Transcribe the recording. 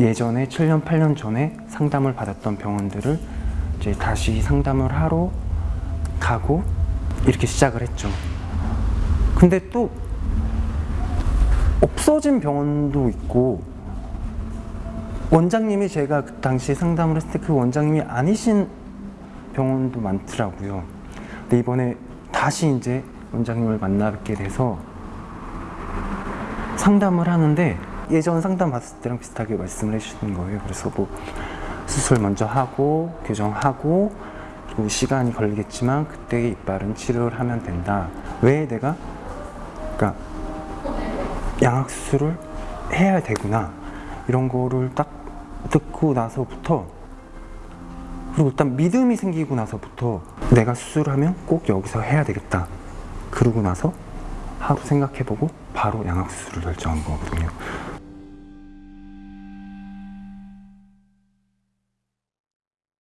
예전에 7년, 8년 전에 상담을 받았던 병원들을 이제 다시 상담을 하러 가고 이렇게 시작을 했죠. 근데 또 없어진 병원도 있고 원장님이 제가 그 당시 상담을 했을 때 그 원장님이 아니신 병원도 많더라고요. 근데 이번에 다시 이제 원장님을 만나뵙게 돼서 상담을 하는데 예전 상담 받았을 때랑 비슷하게 말씀을 해주시는 거예요. 그래서 뭐 수술 먼저 하고 교정하고 그리고 시간이 걸리겠지만 그때 이빨은 치료를 하면 된다. 왜 내가 그러니까 양악 수술을 해야 되구나 이런 거를 딱 듣고 나서부터 그리고 일단 믿음이 생기고 나서부터 내가 수술하면 꼭 여기서 해야 되겠다. 그러고 나서 하루 생각해보고 바로 양악 수술을 결정한 거거든요.